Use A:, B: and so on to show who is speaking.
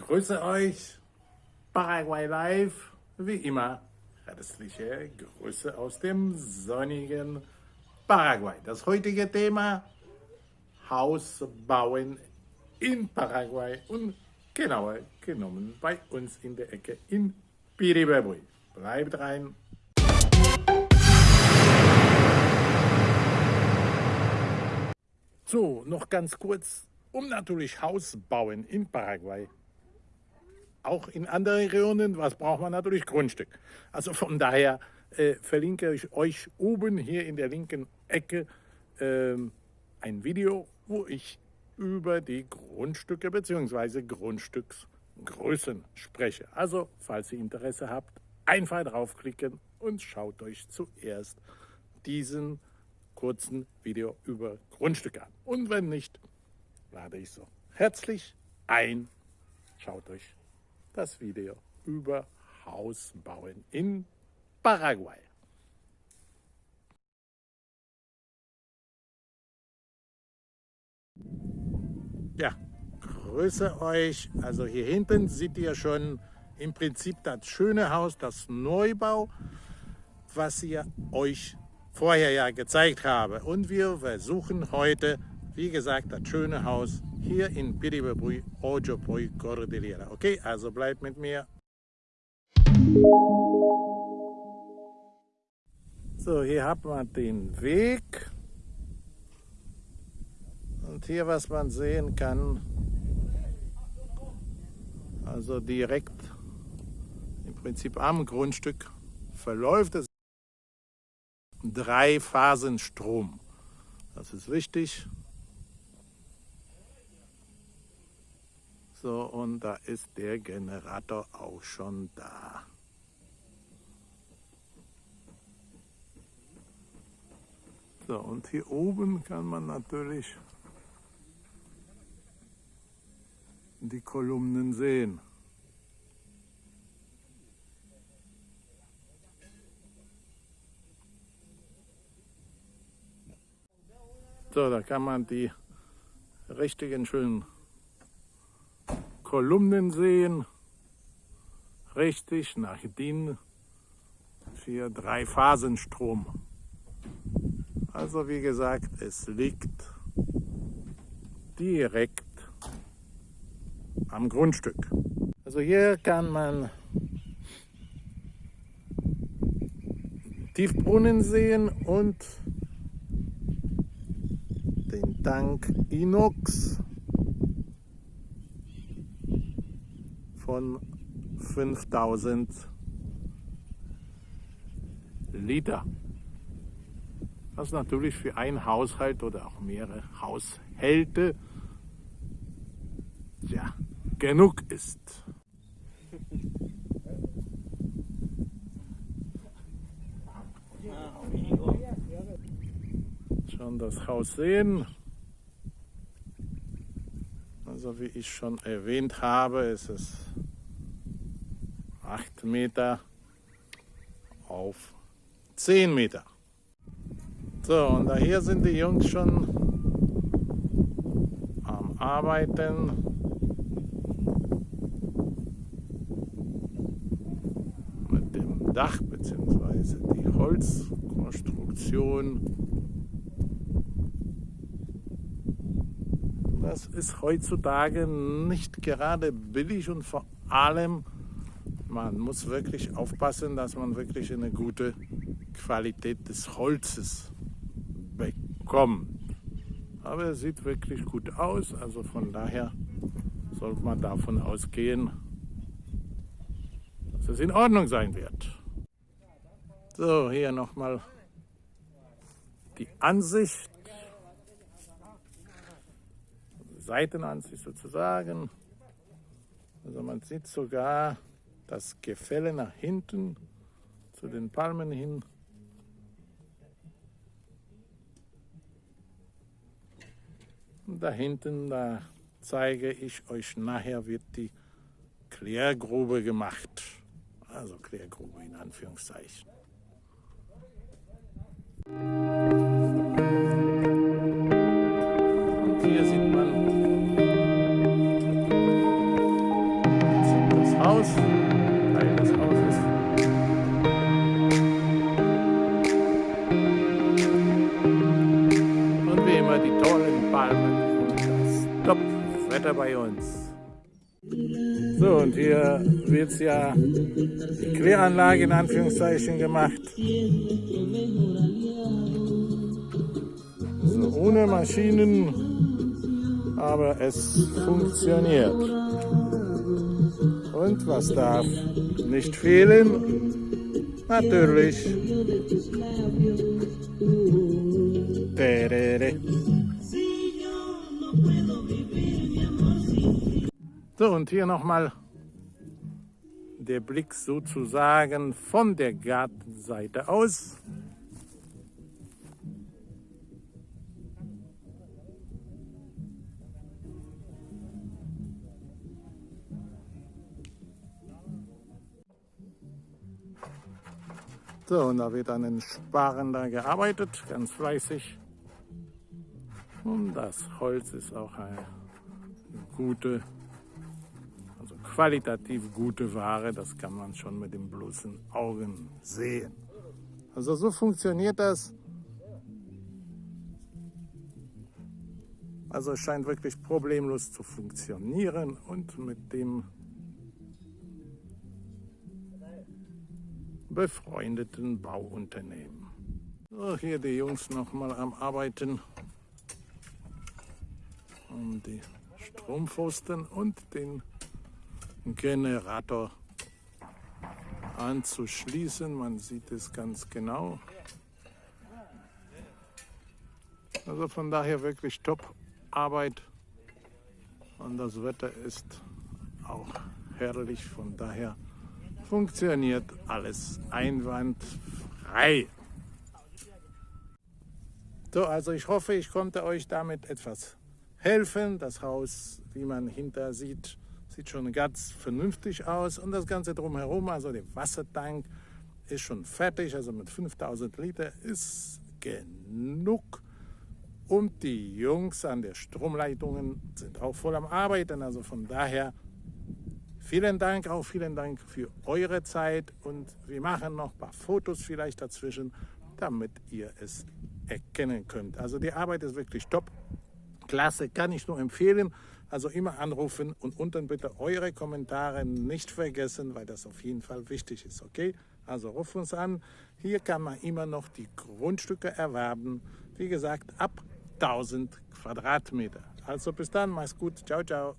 A: Grüße euch, Paraguay Live, wie immer. Herzliche Grüße aus dem sonnigen Paraguay. Das heutige Thema Haus bauen in Paraguay und genauer genommen bei uns in der Ecke in Piribebui. Bleibt rein. So, noch ganz kurz, um natürlich Haus bauen in Paraguay auch in anderen Regionen, was braucht man natürlich? Grundstück. Also von daher äh, verlinke ich euch oben hier in der linken Ecke äh, ein Video, wo ich über die Grundstücke bzw. Grundstücksgrößen spreche. Also, falls ihr Interesse habt, einfach draufklicken und schaut euch zuerst diesen kurzen Video über Grundstücke an. Und wenn nicht, lade ich so herzlich ein. Schaut euch das Video über Hausbauen in Paraguay. Ja, grüße euch. Also hier hinten seht ihr schon im Prinzip das schöne Haus, das Neubau, was ich euch vorher ja gezeigt habe. Und wir versuchen heute, wie gesagt, das schöne Haus hier in Piribebui, Ojopoi Cordillera. Okay, also bleibt mit mir. So, hier hat man den Weg. Und hier, was man sehen kann, also direkt im Prinzip am Grundstück verläuft es drei Phasen Strom. Das ist wichtig. So, und da ist der Generator auch schon da. So, und hier oben kann man natürlich die Kolumnen sehen. So, da kann man die richtigen schönen Kolumnen sehen. Richtig nach DIN für Drei-Phasen-Strom. Also wie gesagt, es liegt direkt am Grundstück. Also hier kann man Tiefbrunnen sehen und den Tank Inox von 5000 Liter. Was natürlich für einen Haushalt oder auch mehrere Haushalte ja, genug ist. Schon das Haus sehen. Also wie ich schon erwähnt habe, ist es 8 Meter auf 10 Meter. So, und da hier sind die Jungs schon am Arbeiten. Mit dem Dach bzw. die Holzkonstruktion Das ist heutzutage nicht gerade billig und vor allem, man muss wirklich aufpassen, dass man wirklich eine gute Qualität des Holzes bekommt. Aber es sieht wirklich gut aus, also von daher sollte man davon ausgehen, dass es in Ordnung sein wird. So, hier nochmal die Ansicht Seitenansicht sozusagen. Also man sieht sogar das Gefälle nach hinten zu den Palmen hin. Und da hinten, da zeige ich euch nachher, wird die Klärgrube gemacht. Also Klärgrube in Anführungszeichen. Top-Wetter bei uns. So, und hier wird ja die Kläranlage in Anführungszeichen gemacht. So, ohne Maschinen, aber es funktioniert. Und was darf nicht fehlen? Natürlich. So, und hier nochmal der Blick sozusagen von der Gartenseite aus. So, und da wird an den Sparen da gearbeitet, ganz fleißig. Und das Holz ist auch eine gute, qualitativ gute Ware. Das kann man schon mit den bloßen Augen sehen. Also so funktioniert das. Also es scheint wirklich problemlos zu funktionieren und mit dem befreundeten Bauunternehmen. So, hier die Jungs noch mal am Arbeiten, um die Strompfosten und den Generator anzuschließen. Man sieht es ganz genau. Also von daher wirklich top Arbeit und das Wetter ist auch herrlich. Von daher funktioniert alles einwandfrei. So, also ich hoffe, ich konnte euch damit etwas helfen. Das Haus, wie man hinter sieht, sieht schon ganz vernünftig aus. Und das Ganze drumherum, also der Wassertank, ist schon fertig. Also mit 5000 Liter ist genug. Und die Jungs an der Stromleitungen sind auch voll am Arbeiten. Also von daher Vielen Dank, auch vielen Dank für eure Zeit und wir machen noch ein paar Fotos vielleicht dazwischen, damit ihr es erkennen könnt. Also die Arbeit ist wirklich top, klasse, kann ich nur empfehlen. Also immer anrufen und unten bitte eure Kommentare nicht vergessen, weil das auf jeden Fall wichtig ist, okay? Also ruf uns an. Hier kann man immer noch die Grundstücke erwerben. Wie gesagt, ab 1000 Quadratmeter. Also bis dann, mach's gut. Ciao, ciao.